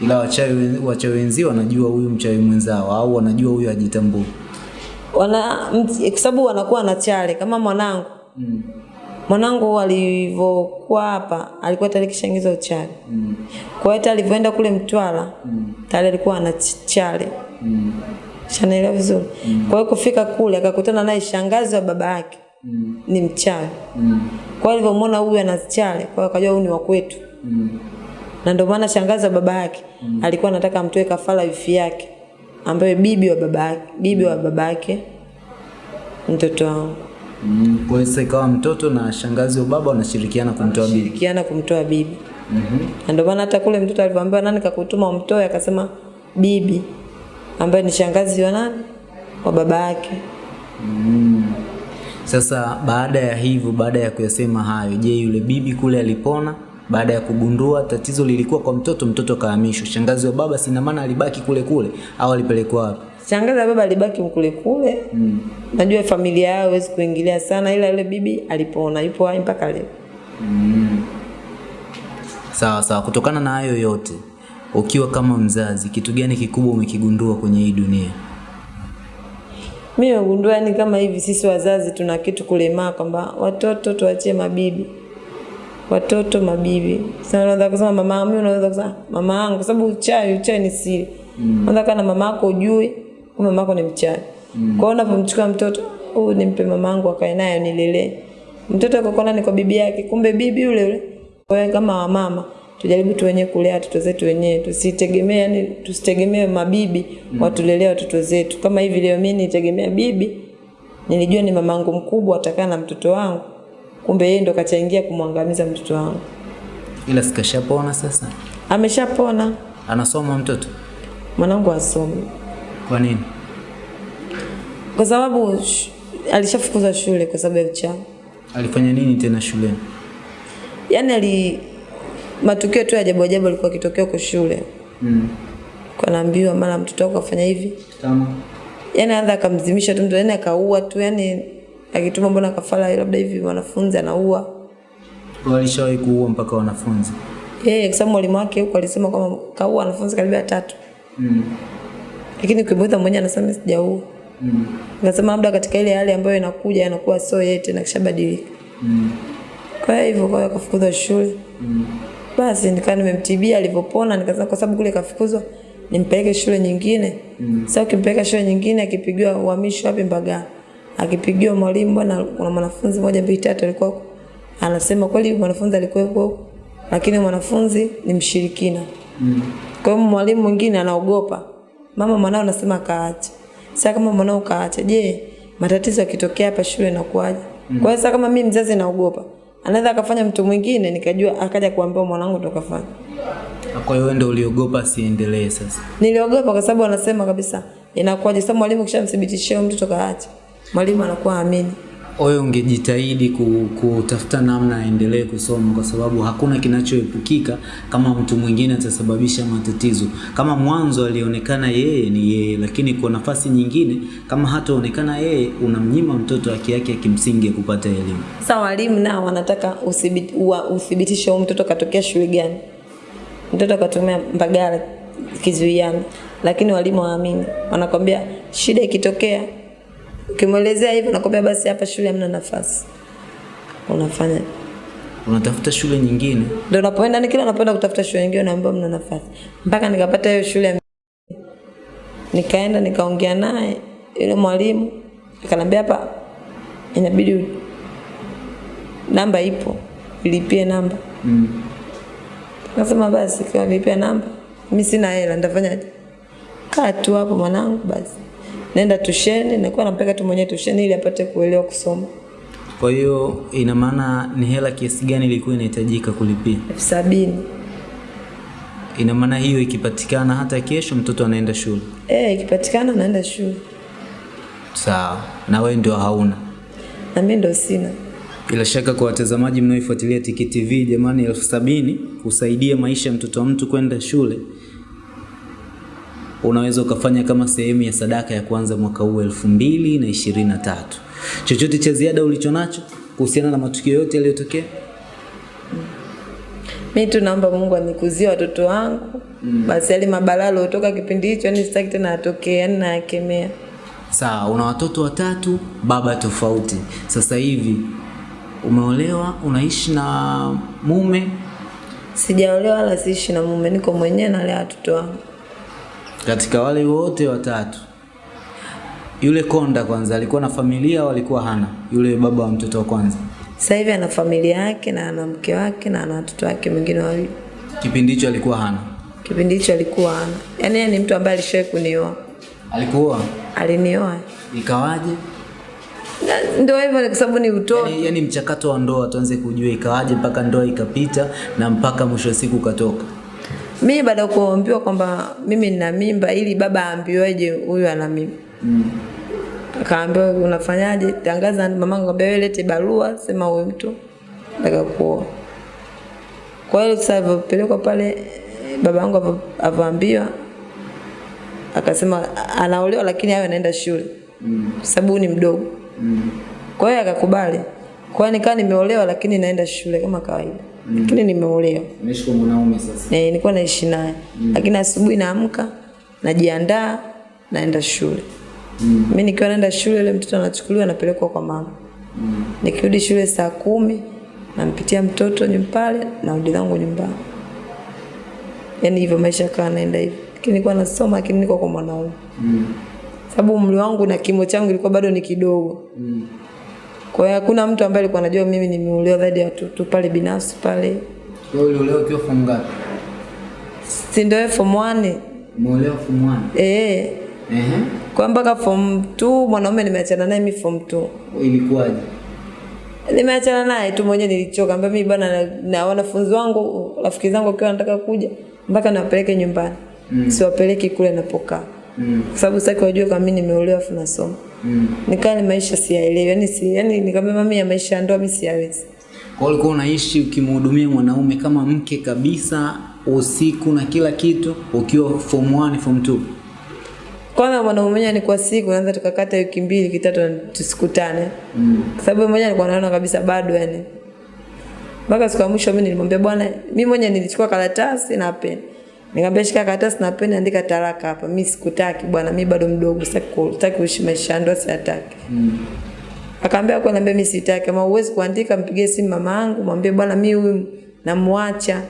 Ila wachawi wachawi wenzio wanajua huyu mchawi mwenzao au wanajua huyu ajitambui. wana kwa sababu wanakuwa na chale kama mwanangu mm. mwanangu alivyokuwa hapa alikuwa tayari kishaingiza uchale mm. kwa hiyo alivyoenda kule Mtwara mm. tayari alikuwa ana ch- chale mm. shanaelewa vizuri mm. kwa hiyo kufika kule akakutana naye shangazi wa baba yake mm. ni mchawi mm. kwa hivyo muona huyu ana chale kwa hiyo akajua huyu ni wa kwetu mm. na ndio maana shangaza wa baba yake mm. alikuwa anataka amtoe kafara wifi yake ambaye bibi wa baba yake bibi wa baba yake mtoto wangu Mm. Kwa hiyo ikawa mtoto na shangazi wa baba wanashirikiana kumtoa bibi. shirikiana kumtoa bibi na ndio maana hata kule mtoto alivyoambiwa nani kakutuma umtoe akasema bibi ambaye ni shangazi wa nani wa baba yake Sasa baada ya hivyo, baada ya kuyasema hayo, je, yule bibi kule alipona? Baada ya kugundua tatizo lilikuwa kwa mtoto, mtoto kahamishwa. Shangazi wa baba sina maana alibaki kule kule au alipelekwa wapi? shangazi wa baba alibaki kule kule mm. najua familia yao hawezi kuingilia sana ila yule bibi alipona yupo hai mpaka leo Mm. Sawa sawa. Kutokana na hayo yote, ukiwa kama mzazi, kitu gani kikubwa umekigundua kwenye hii dunia? Mimi nimegundua yani kama hivi sisi wazazi tuna kitu kulemaa kwamba watoto tuachie mabibi. Watoto mabibi. Sasa unaweza kusema mama mimi unaweza kusema mama yangu kwa sababu uchawi uchawi ni siri. Mm. unaweza kana mama yako ujui kumbe mama yako ni mchai. Mm. kwa hiyo unapomchukua mtoto huyu nimpe mama yangu akae naye nilelee mtoto akokona ni kwa bibi yake kumbe bibi yule yule kwa hiyo kama wamama tujaribu tu wenyewe kulea watoto zetu wenyewe tusitegemee yani tusitegemee mabibi mm. watulelea watoto zetu kama hivi leo mimi nitegemea bibi nilijua ni mamangu mkubwa atakaa na mtoto wangu kumbe yeye ndo kachangia kumwangamiza mtoto wangu Ila sikashapona sasa, ameshapona anasoma mtoto. mwanangu asomi Kwa nini? kwa sababu sh- alishafukuzwa shule kwa sababu ya uchawi Alifanya nini tena shuleni? yaani ali matukio tu ya ajabu ajabu alikuwa kitokea kwa shule Mm. kwa naambiwa mara mtoto wako afanya hivi Tamam. yani anza akamzimisha tu mtu yani akaua tu yani akituma mbona kafara labda hivi wanafunzi anaua walishawahi kuua mpaka wanafunzi. yeye kwa sababu mwalimu wake huko alisema kwamba kaua wanafunzi karibia tatu Mm. lakini kibodha mwenyewe anasema sijaua Mm. Nikasema labda katika ile hali ambayo inakuja inakuwa sio yeye tena kishabadilika. Mm. Kwa hivyo kwa kufukuza shule. Mm. Basi nikawa nimemtibia alivyopona nikasema kwa sababu kule kafukuzwa nimpeleke shule nyingine. Mm. Sasa ukimpeleka shule nyingine akipigiwa uhamisho wapi Mbagala. Akipigiwa mwalimu bwana kuna mwanafunzi moja mbili tatu alikuwa. Anasema kweli mwanafunzi alikuwa huko lakini mwanafunzi ni mshirikina. Mm. Kwa hiyo mwalimu mwingine anaogopa. Mama mwanao anasema kaache. Sasa kama mwanao kaache, je, matatizo yakitokea hapa shule inakuwaje? Mm. Kwa hiyo sasa kama mimi mzazi naogopa, anaweza akafanya mtu mwingine nikajua akaja kuambia mwanangu ndo kafanya. Kwa hiyo ndio uliogopa asiendelee sasa. Niliogopa kwa sababu anasema kabisa inakuwaje sasa mwalimu kishamthibitishia mtu kaache. Mwalimu anakuwa amini. Wewe ungejitahidi kutafuta namna aendelee kusoma kwa sababu hakuna kinachoepukika kama mtu mwingine atasababisha matatizo. Kama mwanzo alionekana yeye ni yeye, lakini kwa nafasi nyingine kama hataonekana yeye, unamnyima mtoto haki yake ya kimsingi ya kupata elimu. Sawa, walimu nao wanataka uthibitishe huyo mtoto katokea shule gani. Mtoto katumia Mbagala kizuiani, lakini walimu waamini, wanakwambia shida ikitokea, ukimwelezea hivyo, nakwambia basi hapa shule hamna nafasi, unafanya Unatafuta shule nyingine. ndio unapoenda, ni kila unapoenda kutafuta shule nyingine naambiwa mna nafasi, mpaka nikapata hiyo shule ya nikaenda nikaongea naye yule mwalimu akanambia hapa inabidi namba ipo ilipie namba Mm. Akasema basi kwa nilipia namba. Mimi sina hela nitafanyaje? Kaa tu hapo mwanangu basi. Nenda tusheni, nakuwa nampeleka tu mwenyewe tusheni ili apate kuelewa kusoma. Kwa hiyo ina maana ni hela kiasi gani ilikuwa inahitajika kulipia? elfu sabini. Ina maana hiyo ikipatikana hata kesho mtoto anaenda shule. Eh, ikipatikana anaenda shule Sawa. Na wewe ndio hauna. na mimi ndio sina. Bila shaka kwa watazamaji mnaoifuatilia Tiki TV, jamani, elfu sabini kusaidia maisha ya mtoto wa mtu kwenda shule, unaweza ukafanya kama sehemu ya sadaka ya kwanza mwaka huu elfu mbili na ishirini na tatu. Chochote cha ziada ulicho nacho kuhusiana na matukio yote yaliyotokea? Mi tu naomba Mungu anikuzie watoto wangu mm. Basi yale mabalaa yaliyotoka kipindi hicho, yani sitaki tena atokee, yani nayakemea. Sawa, una watoto watatu, baba tofauti. Sasa hivi umeolewa, unaishi na mume, Sijaolewa wala siishi na mume, niko mwenyewe nalea watoto wangu. Katika wale wote watatu yule konda kwanza alikuwa na familia au alikuwa hana? Yule baba wa mtoto wa kwanza Sasa hivi ana familia yake na ana mke wake na ana watoto wake wengine wawili. kipindi hicho alikuwa hana. Kipindi hicho alikuwa hana. yani ni mtu ambaye alishawahi kunioa, Alikuwa alinioa ikawaje? Ndio hivyo, kwa sababu ni utoto. Yani, yani mchakato wa ndoa tuanze kujua ikawaje mpaka ndoa ikapita na mpaka mwisho wa siku ukatoka. Mimi baada ya kuambiwa kwamba mimi nina mimba, ili baba aambiweje huyu ana mimba mm. akaambiwa unafanyaje? Tangaza mamangu wewe lete barua, sema huyu mtu nataka kuoa. Kwa hiyo sasa vipelekwa pale, baba yangu avaambiwa akasema anaolewa, lakini awe anaenda shule mm. sababu ni mdogo. mm. Kwa hiyo akakubali. Kwa nikaa nimeolewa, lakini naenda shule kama kawaida, lakini nimeolewa Unaishi kwa mwanaume sasa. Eh, nilikuwa naishi naye lakini asubuhi naamka najiandaa naenda shule mm. mi nikiwa naenda shule yule mtoto anachukuliwa anapelekwa kwa mama mm. nikirudi shule saa kumi nampitia mtoto nyumpale narudi zangu nyumbani yaani hivyo maisha yakawa naenda hivyo lakini nilikuwa nasoma lakini niko kwa mwanaume Mm. sababu umri wangu na kimo changu ilikuwa bado ni kidogo Mm. Kwa hiyo hakuna mtu ambaye alikuwa anajua mimi nimeolewa zaidi ya watoto pale binafsi pale Wewe uliolewa ukiwa form ngapi? si ndio form 1 Umeolewa form 1. eh Ehe. kwa mpaka form 2 mwanaume nimeachana naye mimi form 2 Ilikuwaje? nimeachana naye tu mwenyewe nilichoka mbona mimi bana na, na wanafunzi wangu rafiki zangu wakiwa wanataka kuja mpaka nawapeleke nyumbani mm. siwapeleki kule napokaa Mm. kwa sababu kwa wajue kama mimi nimeolewa afu nasoma Mm. nikaa ni maisha siyaelewi yani si yani nikamwambia mami ya maisha ya ndoa mimi siyawezi Kwa hiyo ulikuwa unaishi ukimhudumia mwanaume kama mke kabisa, usiku na kila kitu, ukiwa form 1 form 2. kwanza mwanaume mwenyewe ni kwa siku naanza tukakata wiki mbili kitatu tatu tusikutane Mm. kwa sababu mmoja alikuwa anaona kabisa bado yani mpaka siku ya mwisho mimi nilimwambia bwana mimi mwenyewe nilichukua karatasi na peni nikamwambia shika karatasi na peni andika talaka hapa mimi sikutaki bwana mimi bado mdogo sitaki ku- sitaki kuishi maisha ya ndoa sitaki. Mm. akaambia kwa niambia mimi sitaki kama uwezi kuandika mpigie simu mama yangu mwambie bwana mimi huyu namwacha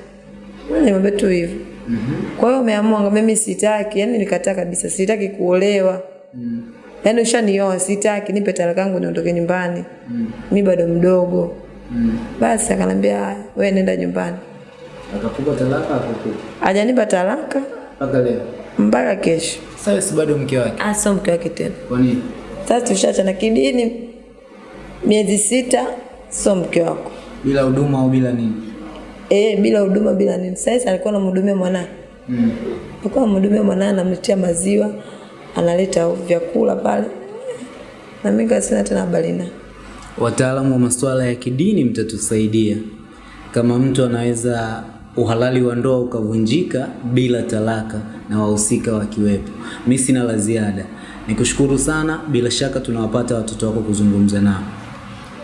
Mimi nimwambia tu hivyo Mm -hmm. kwa hiyo umeamua ngambia mimi sitaki yani nikataa kabisa sitaki kuolewa Mm. yaani ushanioa sitaki nipe talaka yangu niondoke nyumbani Mm. Mimi bado mdogo Mm. basi akanambia wewe nenda nyumbani Akakupa talaka akakupa. hajanipa talaka Mpaka leo. mpaka kesho Sasa si bado mke wake. Ah, sio mke wake tena Kwa nini? sasa tushaachana kidini miezi sita sio mke wako Bila huduma au bila nini? Eh, bila huduma bila nini sasa alikuwa anamhudumia mwanae Mm. alikuwa anamhudumia mwanae anamletea maziwa analeta vyakula pale na mimi sina tena habari naye Wataalamu wa masuala ya kidini mtatusaidia kama mtu anaweza uhalali wa ndoa ukavunjika bila talaka na wahusika wakiwepo. Mi sina la ziada, nikushukuru sana. Bila shaka tunawapata watoto wako kuzungumza nao.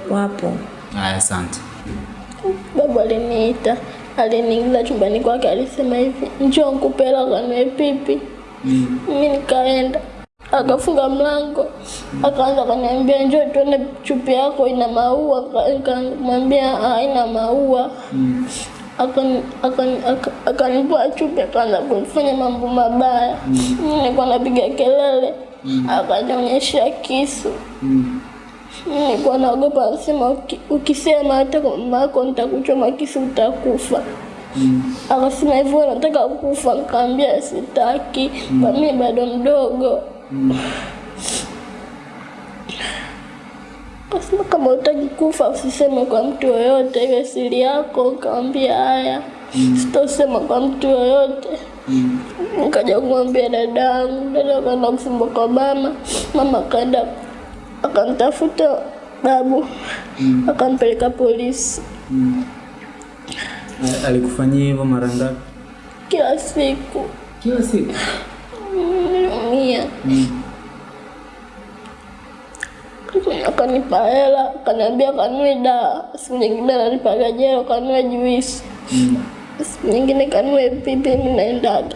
wapo Haya, asante. Babu aliniita, aliniingiza chumbani kwake, alisema hivi, njoo nikupe hela kanue pipi. mi nikaenda, akafunga mlango, akaanza kaniambia njoo tuone chupi yako ina maua. Nikamwambia haina maua. Aka- Akanivua chupi, akaanza kunifanya mambo mabaya. mm. nilikuwa napiga kelele, akanionyesha kisu. Mm. Nilikuwa naogopa, anasema ukisema hata kwa mama yako nitakuchoma kisu utakufa. Akasema hivyo nataka kufa? Nikamwambia sitaki, kwa mimi bado mdogo. Kasema kama utaki kufa usiseme kwa mtu yoyote, iwe siri yako. Nikamwambia haya, sitosema kwa mtu yoyote. Mm. Nikaja kumwambia dada yangu, dada akaenda kusema kwa mama, mama akaenda akamtafuta babu, mm. akampeleka polisi Mm. Alikufanyia hivyo mara ngapi? kila siku. Kila siku. Niliumia. Akanipa hela, akaniambia kanue dawa. Siku nyingine ananipa gajero kanue juisi. Siku nyingine kanue pipi, mimi naendaga.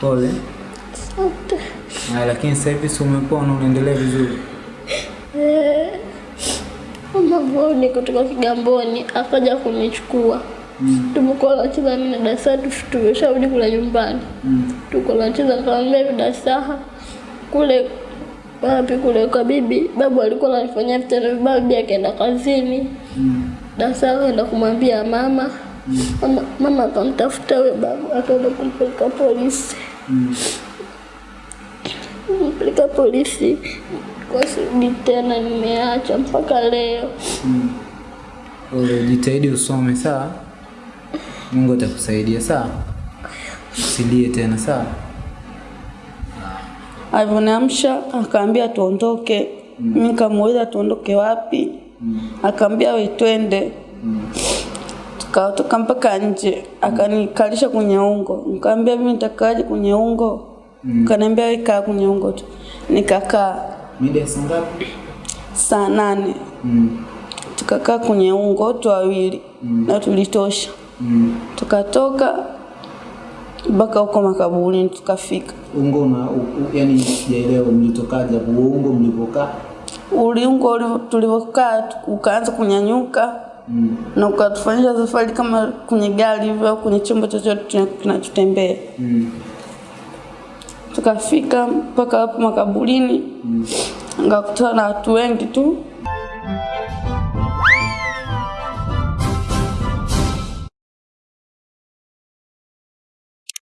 Pole. Asante. Ah, lakini sasa hivi si umepona unaendelea vizuri. Mama niko kutoka Kigamboni akaja kunichukua. Tumekuwa nacheza mimi na dasa tu- tumesharudi kule nyumbani. Tuko nacheza, kaambia hivi Dasaha, kule wapi kule kwa bibi, babu alikuwa ananifanyia vitendo vibaya, bibi akaenda kazini. Dasaha akaenda kumwambia mama. Mama, mama akamtafuta huyo babu, akaenda kumpeleka polisi. Kumpeleka polisi kwa sirudi tena, nimeacha mpaka leo. Pole, jitahidi usome sawa. Mungu atakusaidia sawa. Usilie tena sawa. Alivyoniamsha akaambia tuondoke. Mimi nikamuuliza tuondoke wapi? mm. Akaambia we twende. Tukatoka mpaka nje, akanikalisha kwenye ungo. Nikamwambia mimi nitakaje kwenye ungo? Akaniambia we kaa kwenye ungo tu. Nikakaa Mida saa ngapi? saa nane Mm. tukakaa kwenye ungo tu wawili na tulitosha. Tukatoka mpaka huko makaburini tukafika. Ungo na yani sijaelewa mlitokaje hapo ungo mlipokaa? Uliungo ulivyo- tulivyokaa ukaanza kunyanyuka Mm. na ukatufanyisha safari kama kwenye gari hivyo au kwenye chombo chochote kinachotembea. Mm. Tukafika mpaka hapo makaburini, mm. ngakutana na watu wengi tu